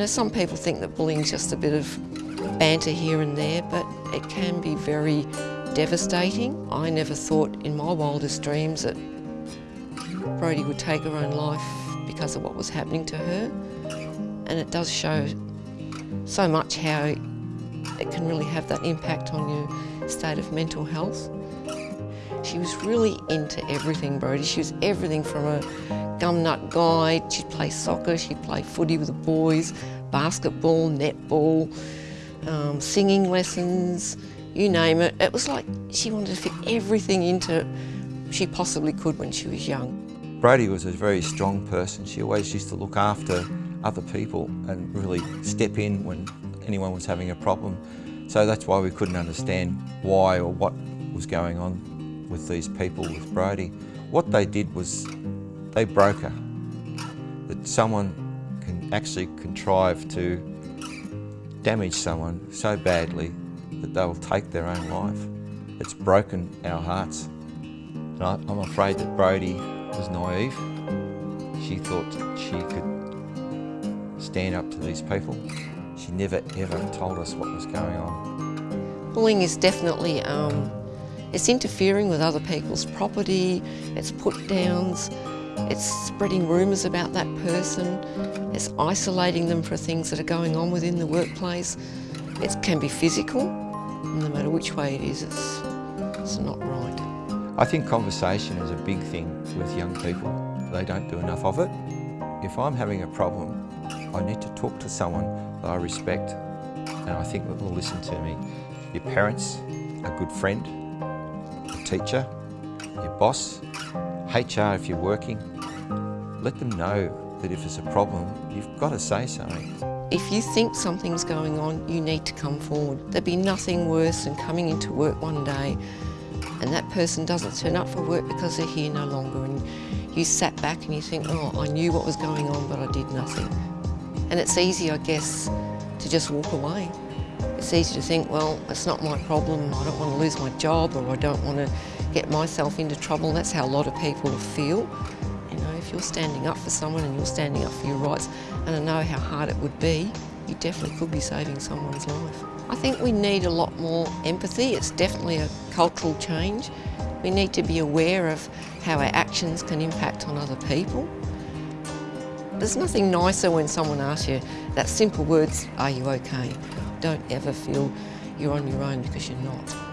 know, some people think that bullying's just a bit of banter here and there, but it can be very devastating. I never thought in my wildest dreams that Brodie would take her own life because of what was happening to her. And it does show so much how it can really have that impact on your state of mental health. She was really into everything, Brodie. She was everything from a gumnut guide, she'd play soccer, she'd play footy with the boys, basketball, netball, um, singing lessons, you name it. It was like she wanted to fit everything into she possibly could when she was young. Brodie was a very strong person. She always used to look after other people and really step in when anyone was having a problem. So that's why we couldn't understand why or what was going on with these people with Brodie. What they did was they broke her. That someone can actually contrive to damage someone so badly that they'll take their own life. It's broken our hearts. And I, I'm afraid that Brodie was naive. She thought she could stand up to these people. She never ever told us what was going on. Bullying is definitely, um, it's interfering with other people's property, it's put downs, it's spreading rumours about that person, it's isolating them for things that are going on within the workplace. It can be physical, no matter which way it is, it's, it's not right. I think conversation is a big thing with young people. They don't do enough of it. If I'm having a problem, I need to talk to someone that I respect and I think that will listen to me. Your parents, a good friend, teacher, your boss, HR if you're working. Let them know that if there's a problem, you've got to say something. If you think something's going on, you need to come forward. There'd be nothing worse than coming into work one day and that person doesn't turn up for work because they're here no longer and you sat back and you think, oh, I knew what was going on but I did nothing. And it's easy, I guess, to just walk away. It's easy to think, well, it's not my problem, I don't want to lose my job or I don't want to get myself into trouble. That's how a lot of people feel. You know, if you're standing up for someone and you're standing up for your rights, and I know how hard it would be, you definitely could be saving someone's life. I think we need a lot more empathy. It's definitely a cultural change. We need to be aware of how our actions can impact on other people. There's nothing nicer when someone asks you that simple words, are you okay? Don't ever feel you're on your own because you're not.